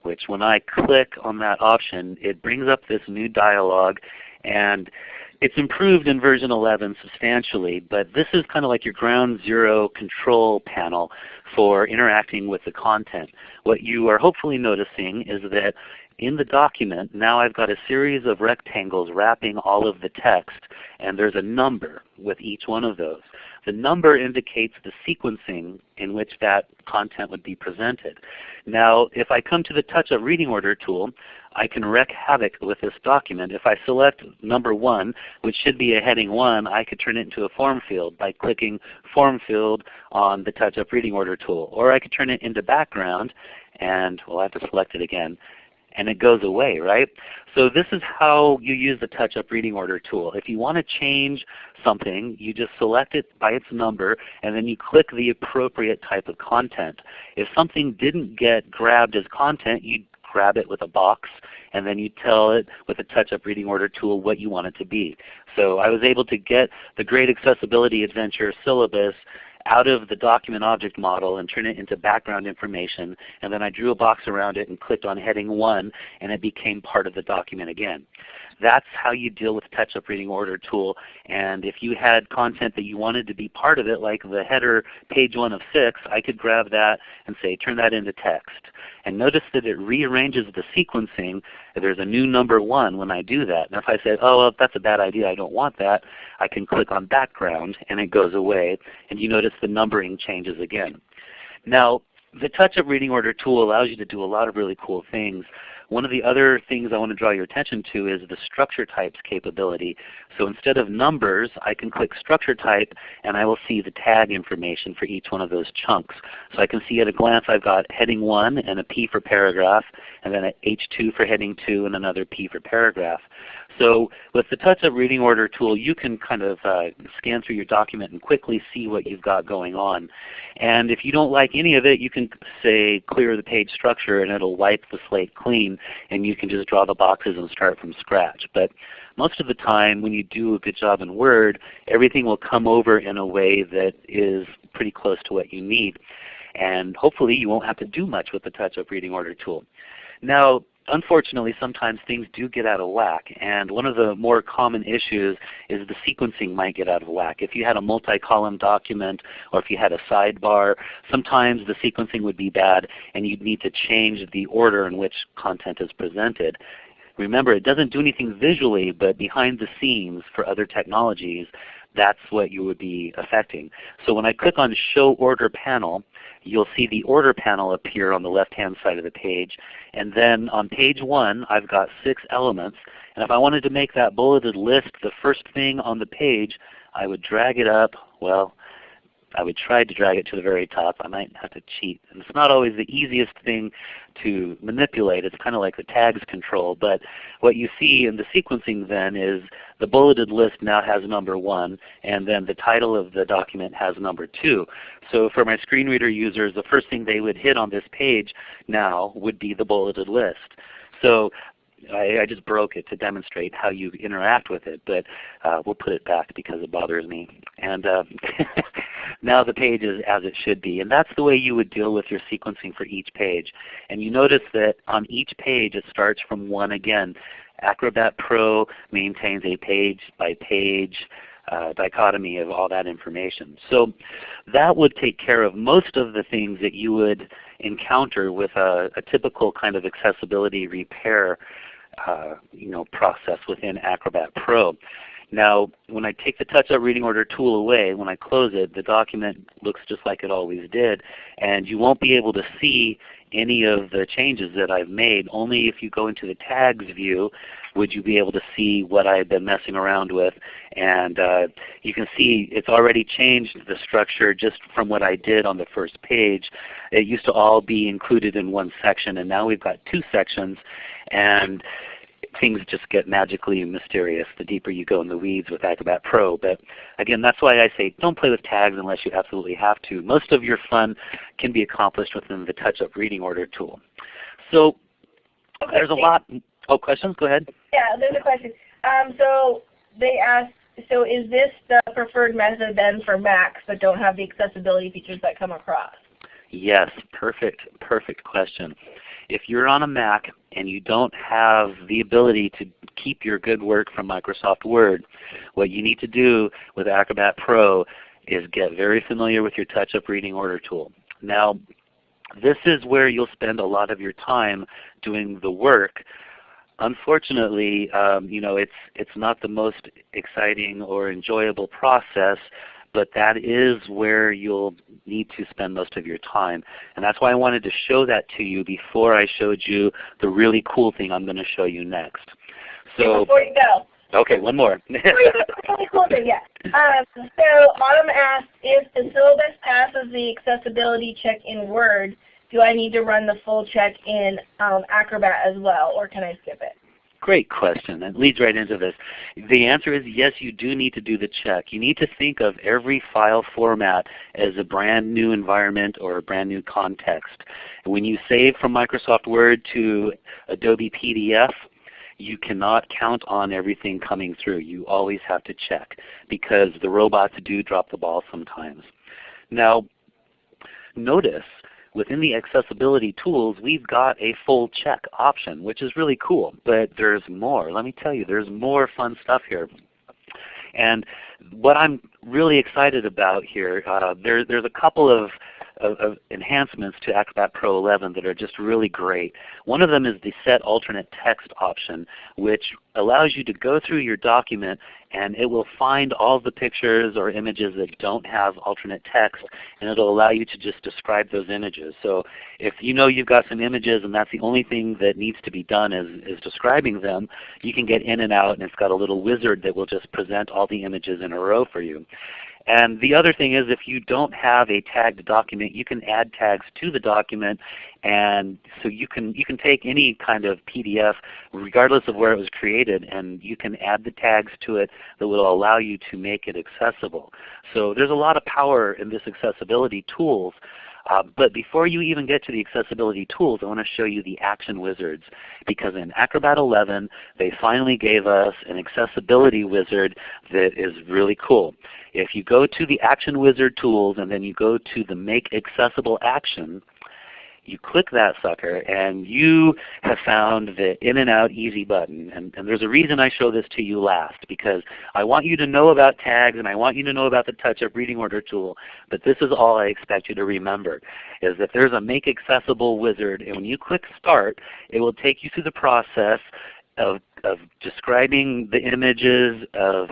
which when I click on that option, it brings up this new dialog and it's improved in version 11 substantially, but this is kind of like your ground zero control panel for interacting with the content. What you are hopefully noticing is that in the document, now I've got a series of rectangles wrapping all of the text, and there's a number with each one of those. The number indicates the sequencing in which that content would be presented. Now if I come to the Touch-Up Reading Order tool, I can wreak havoc with this document. If I select number 1, which should be a heading 1, I could turn it into a form field by clicking Form Field on the Touch-Up Reading Order tool. Or I could turn it into background, and we'll have to select it again and it goes away, right? So this is how you use the touch-up reading order tool. If you want to change something, you just select it by its number and then you click the appropriate type of content. If something didn't get grabbed as content, you grab it with a box and then you tell it with the touch-up reading order tool what you want it to be. So I was able to get the Great Accessibility Adventure syllabus out of the document object model and turn it into background information. And then I drew a box around it and clicked on heading 1 and it became part of the document again. That's how you deal with touch-up reading order tool. And if you had content that you wanted to be part of it, like the header page 1 of 6, I could grab that and say turn that into text. And notice that it rearranges the sequencing. There's a new number 1 when I do that. And if I say, oh well, that's a bad idea, I don't want that, I can click on background and it goes away. And you notice the numbering changes again. Now the touch-up reading order tool allows you to do a lot of really cool things. One of the other things I want to draw your attention to is the structure types capability. So instead of numbers, I can click structure type and I will see the tag information for each one of those chunks. So I can see at a glance I've got heading 1 and a P for paragraph, and then an H2 for heading 2 and another P for paragraph. So with the touch-up reading order tool, you can kind of uh, scan through your document and quickly see what you've got going on. And if you don't like any of it, you can say clear the page structure and it'll wipe the slate clean and you can just draw the boxes and start from scratch. But most of the time when you do a good job in Word, everything will come over in a way that is pretty close to what you need. And hopefully you won't have to do much with the touch-up reading order tool. Now unfortunately sometimes things do get out of whack and one of the more common issues is the sequencing might get out of whack. If you had a multi-column document or if you had a sidebar, sometimes the sequencing would be bad and you'd need to change the order in which content is presented. Remember it doesn't do anything visually but behind the scenes for other technologies that's what you would be affecting. So when I click on Show Order Panel, you'll see the order panel appear on the left-hand side of the page. And then on page 1, I've got six elements. And if I wanted to make that bulleted list the first thing on the page, I would drag it up. Well, I would try to drag it to the very top. I might have to cheat. And it's not always the easiest thing to manipulate. It's kind of like the tags control. But what you see in the sequencing then is the bulleted list now has number 1, and then the title of the document has number 2. So for my screen reader users, the first thing they would hit on this page now would be the bulleted list. So I, I, just broke it to demonstrate how you interact with it, but uh, we'll put it back because it bothers me. And uh, now the page is as it should be. And that's the way you would deal with your sequencing for each page. And you notice that on each page it starts from 1 again. Acrobat Pro maintains a page by page uh, dichotomy of all that information. So that would take care of most of the things that you would encounter with a, a typical kind of accessibility repair uh, you know, process within Acrobat Pro. Now when I take the touch-up reading order tool away, when I close it, the document looks just like it always did. And you won't be able to see any of the changes that I've made. Only if you go into the tags view would you be able to see what I've been messing around with. And uh, you can see it's already changed the structure just from what I did on the first page. It used to all be included in one section and now we've got two sections. And things just get magically mysterious the deeper you go in the weeds with Acrobat Pro. But again, that's why I say don't play with tags unless you absolutely have to. Most of your fun can be accomplished within the touch-up reading order tool. So okay. there's a lot. Oh, questions? Go ahead. Yeah, there's a question. Um, so they asked, so is this the preferred method then for Macs that don't have the accessibility features that come across? Yes, perfect, perfect question. If you're on a Mac and you don't have the ability to keep your good work from Microsoft Word, what you need to do with Acrobat Pro is get very familiar with your touch-up reading order tool. Now this is where you'll spend a lot of your time doing the work. Unfortunately, um, you know, it's, it's not the most exciting or enjoyable process but that is where you'll need to spend most of your time. And that's why I wanted to show that to you before I showed you the really cool thing I'm going to show you next. So before you go. Okay, one more. really cool thing, yeah. Um, so Autumn asked, if the syllabus passes the accessibility check in Word, do I need to run the full check in um, Acrobat as well, or can I skip it? Great question. That leads right into this. The answer is yes, you do need to do the check. You need to think of every file format as a brand new environment or a brand new context. When you save from Microsoft Word to Adobe PDF, you cannot count on everything coming through. You always have to check because the robots do drop the ball sometimes. Now notice within the accessibility tools, we've got a full check option, which is really cool. But there's more. Let me tell you, there's more fun stuff here. And what I'm really excited about here, uh, there, there's a couple of of, of, enhancements to Acrobat Pro 11 that are just really great. One of them is the Set Alternate Text option, which allows you to go through your document and it will find all the pictures or images that don't have alternate text and it will allow you to just describe those images. So if you know you've got some images and that's the only thing that needs to be done is, is describing them, you can get in and out and it's got a little wizard that will just present all the images in a row for you. And the other thing is if you don't have a tagged document, you can add tags to the document and so you can, you can take any kind of PDF regardless of where it was created and you can add the tags to it that will allow you to make it accessible. So there's a lot of power in this accessibility tools. Uh, but before you even get to the accessibility tools, I want to show you the action wizards because in Acrobat 11 they finally gave us an accessibility wizard that is really cool. If you go to the action wizard tools and then you go to the make accessible action, you click that sucker and you have found the in and out easy button. And, and, there's a reason I show this to you last because I want you to know about tags and I want you to know about the touch-up reading order tool. But this is all I expect you to remember is that there's a make accessible wizard and when you click start it will take you through the process of, of describing the images, of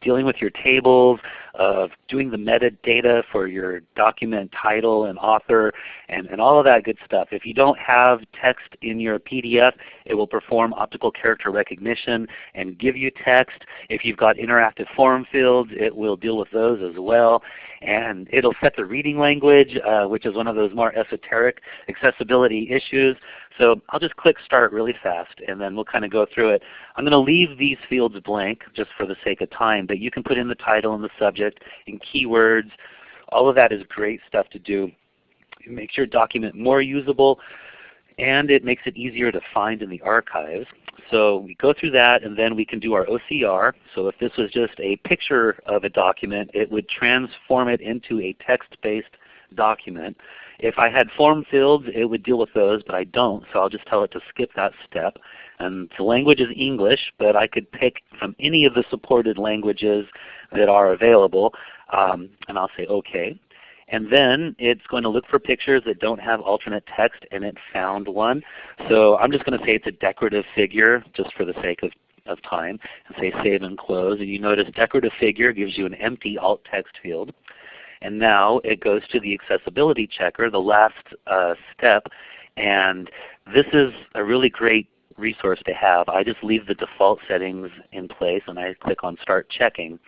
dealing with your tables, of doing the metadata for your document title and author and, and all of that good stuff. If you don't have text in your PDF, it will perform optical character recognition and give you text. If you've got interactive form fields, it will deal with those as well. And it will set the reading language, uh, which is one of those more esoteric accessibility issues. So I'll just click Start really fast and then we'll kind of go through it. I'm going to leave these fields blank just for the sake of time, but you can put in the title and the subject and keywords. All of that is great stuff to do. It makes your document more usable and it makes it easier to find in the archives. So we go through that and then we can do our OCR. So if this was just a picture of a document, it would transform it into a text-based document. If I had form fields, it would deal with those, but I don't, so I'll just tell it to skip that step. And the language is English, but I could pick from any of the supported languages that are available, um, and I'll say OK. And then it's going to look for pictures that don't have alternate text, and it found one. So I'm just going to say it's a decorative figure, just for the sake of, of time, and say Save and Close. And you notice decorative figure gives you an empty alt text field. And now it goes to the accessibility checker, the last uh, step. And this is a really great resource to have. I just leave the default settings in place and I click on Start Checking.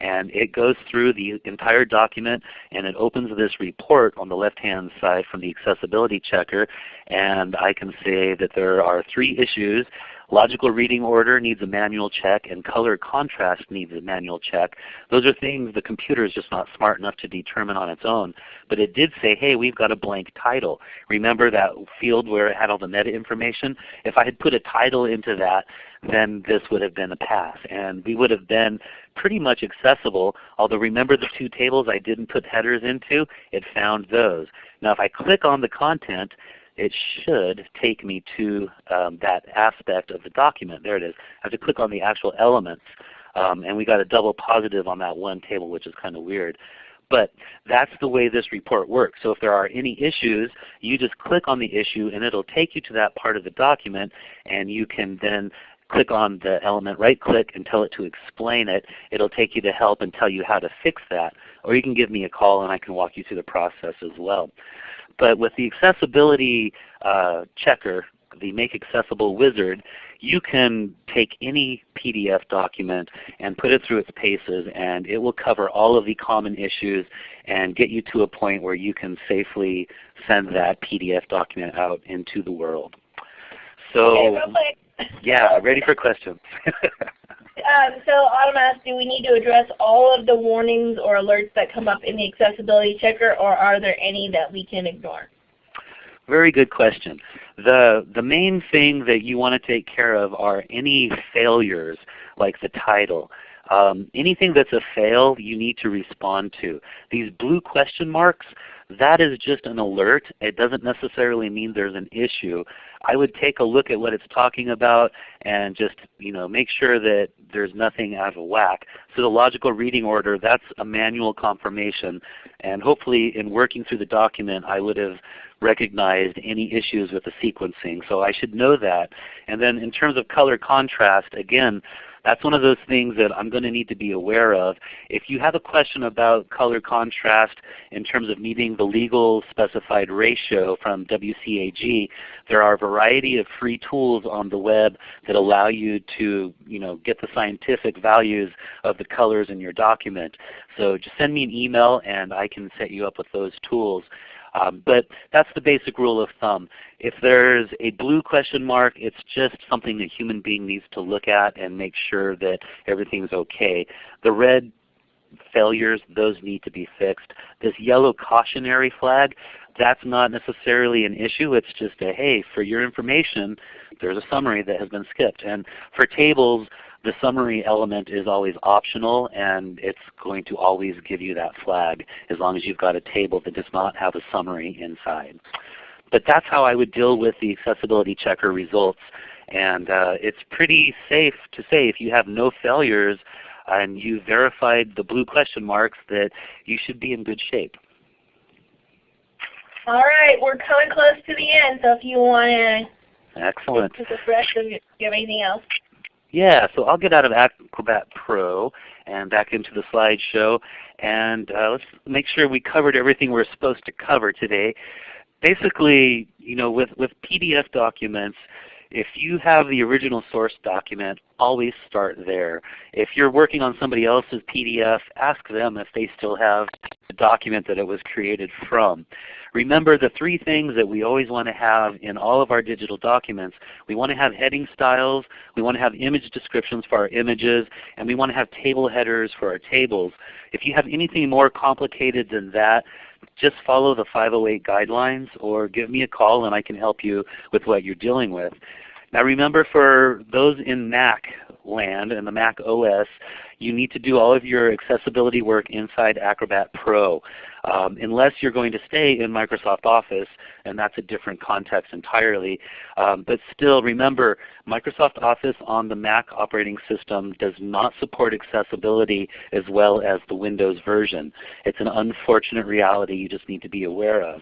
And it goes through the entire document and it opens this report on the left-hand side from the accessibility checker. And I can say that there are three issues Logical reading order needs a manual check and color contrast needs a manual check. Those are things the computer is just not smart enough to determine on its own. But it did say, hey, we've got a blank title. Remember that field where it had all the meta information? If I had put a title into that, then this would have been a pass. And we would have been pretty much accessible, although remember the two tables I didn't put headers into? It found those. Now if I click on the content, it should take me to um, that aspect of the document. There it is. I have to click on the actual elements. Um, and we got a double positive on that one table, which is kind of weird. But that's the way this report works. So if there are any issues, you just click on the issue and it will take you to that part of the document and you can then click on the element, right click and tell it to explain it. It will take you to help and tell you how to fix that. Or you can give me a call and I can walk you through the process as well. But with the accessibility uh, checker, the Make Accessible wizard, you can take any PDF document and put it through its paces and it will cover all of the common issues and get you to a point where you can safely send that PDF document out into the world. So okay, yeah, ready for questions. um, so Autumn asked, do we need to address all of the warnings or alerts that come up in the accessibility checker or are there any that we can ignore? Very good question. The, the main thing that you want to take care of are any failures like the title. Um, anything that's a fail you need to respond to. These blue question marks, that is just an alert. It doesn't necessarily mean there's an issue. I would take a look at what it's talking about and just you know make sure that there's nothing out of whack. So the logical reading order, that's a manual confirmation. And hopefully in working through the document I would have recognized any issues with the sequencing. So I should know that. And then in terms of color contrast, again, that's one of those things that I'm going to need to be aware of. If you have a question about color contrast in terms of meeting the legal specified ratio from WCAG, there are a variety of free tools on the web that allow you to you know, get the scientific values of the colors in your document. So just send me an email and I can set you up with those tools. Um, but that's the basic rule of thumb. If there's a blue question mark, it's just something a human being needs to look at and make sure that everything's okay. The red failures, those need to be fixed. This yellow cautionary flag, that's not necessarily an issue. It's just a, hey, for your information, there's a summary that has been skipped. And for tables, the summary element is always optional and it's going to always give you that flag as long as you've got a table that does not have a summary inside. But that's how I would deal with the accessibility checker results. And uh, it's pretty safe to say if you have no failures and you verified the blue question marks that you should be in good shape. All right, we're coming close to the end, so if you want to Excellent. take a breath, do you have anything else? Yeah, so I'll get out of Acrobat Pro and back into the slideshow and uh, let's make sure we covered everything we're supposed to cover today. Basically, you know, with, with PDF documents, if you have the original source document, always start there. If you're working on somebody else's PDF, ask them if they still have the document that it was created from. Remember the three things that we always want to have in all of our digital documents. We want to have heading styles, we want to have image descriptions for our images, and we want to have table headers for our tables. If you have anything more complicated than that, just follow the 508 guidelines or give me a call and I can help you with what you're dealing with. Now remember for those in Mac land and the Mac OS, you need to do all of your accessibility work inside Acrobat Pro. Um, unless you're going to stay in Microsoft Office, and that's a different context entirely. Um, but still remember, Microsoft Office on the Mac operating system does not support accessibility as well as the Windows version. It's an unfortunate reality you just need to be aware of.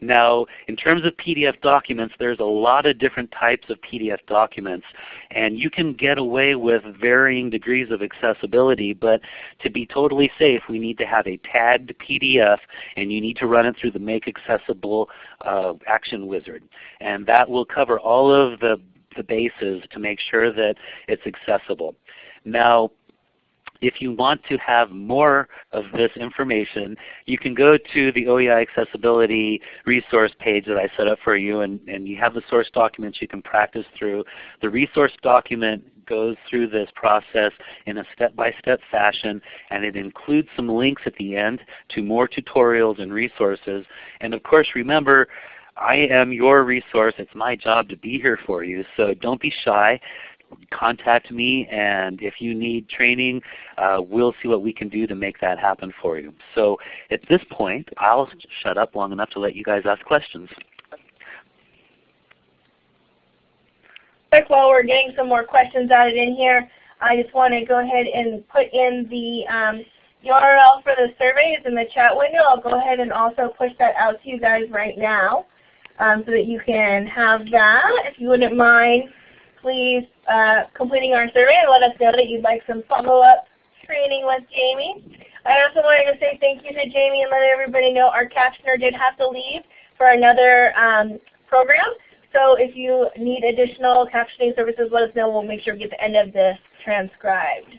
Now, in terms of PDF documents, there's a lot of different types of PDF documents. And you can get away with varying degrees of accessibility, but to be totally safe, we need to have a tagged PDF and you need to run it through the Make Accessible uh, Action Wizard. And that will cover all of the, the bases to make sure that it's accessible. Now, if you want to have more of this information, you can go to the OEI Accessibility resource page that I set up for you and, and you have the source documents you can practice through. The resource document goes through this process in a step-by-step -step fashion and it includes some links at the end to more tutorials and resources. And of course remember, I am your resource. It's my job to be here for you. So don't be shy contact me and if you need training, uh, we'll see what we can do to make that happen for you. So at this point, I'll shut up long enough to let you guys ask questions. Quick, while we're getting some more questions added in here, I just want to go ahead and put in the um, URL for the survey is in the chat window. I'll go ahead and also push that out to you guys right now um, so that you can have that. If you wouldn't mind please uh, completing our survey and let us know that you'd like some follow-up training with Jamie. I also wanted to say thank you to Jamie and let everybody know our captioner did have to leave for another um, program. So if you need additional captioning services, let us know. We'll make sure we get the end of this transcribed.